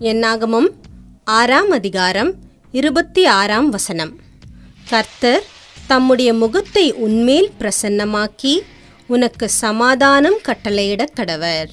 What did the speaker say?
என்னாகமம்? ஆறாம் அதிகாரம் இருபத்தி ஆறாம் வசனம். கர்த்தர் தம்முடைய முகத்தை உன்மேல் பிரசன்னமாக்கி உனக்கு சமாதானம் கட்டளையிடக் கடவர்.